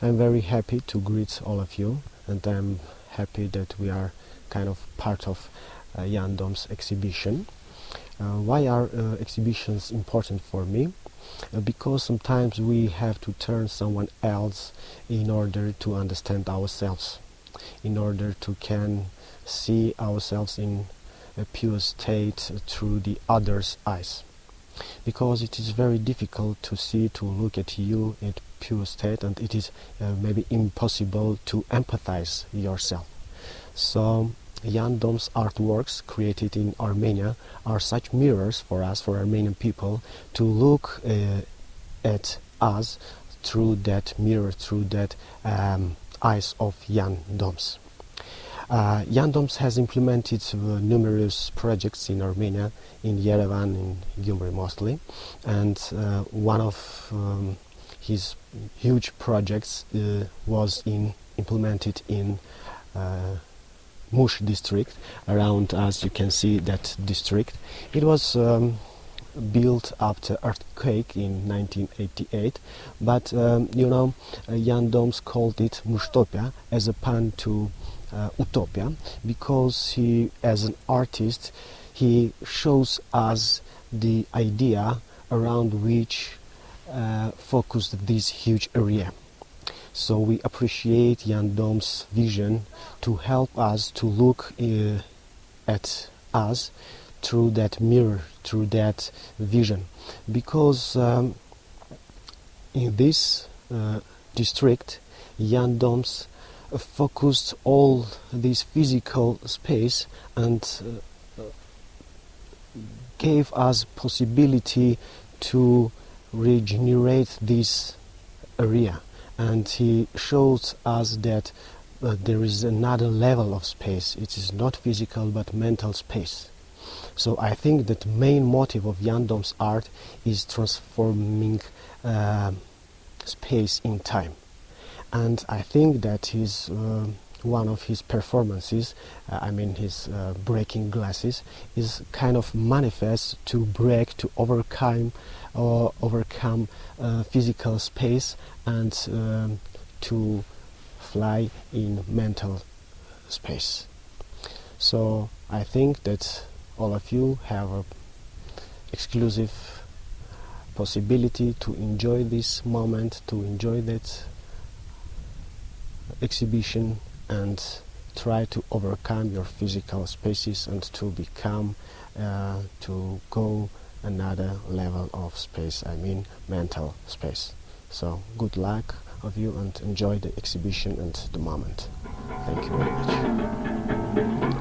I'm very happy to greet all of you and I'm happy that we are kind of part of uh, Jan Dom's exhibition. Uh, why are uh, exhibitions important for me? Uh, because sometimes we have to turn someone else in order to understand ourselves, in order to can see ourselves in a pure state through the other's eyes because it is very difficult to see to look at you in pure state and it is uh, maybe impossible to empathize yourself. So Jan Dom's artworks created in Armenia are such mirrors for us for Armenian people to look uh, at us through that mirror through that um, eyes of Jan Doms uh, Jan Doms has implemented uh, numerous projects in Armenia, in Yerevan, in Gyumri mostly, and uh, one of um, his huge projects uh, was in implemented in uh, Mush district. Around us, you can see that district. It was um, built after earthquake in 1988 but um, you know uh, Jan Doms called it Mushtopia as a pun to uh, utopia because he as an artist he shows us the idea around which uh, focused this huge area so we appreciate Jan Dom's vision to help us to look uh, at us through that mirror, through that vision. Because um, in this uh, district, Jan Doms focused all this physical space and uh, gave us possibility to regenerate this area. And he shows us that uh, there is another level of space. It is not physical but mental space. So I think that main motive of Jan Dom's art is transforming uh, space in time and I think that his uh, one of his performances, uh, I mean his uh, breaking glasses, is kind of manifest to break, to overcome, or overcome uh, physical space and um, to fly in mental space. So I think that all of you have a exclusive possibility to enjoy this moment, to enjoy that exhibition and try to overcome your physical spaces and to become uh, to go another level of space I mean mental space. So good luck of you and enjoy the exhibition and the moment. Thank you very much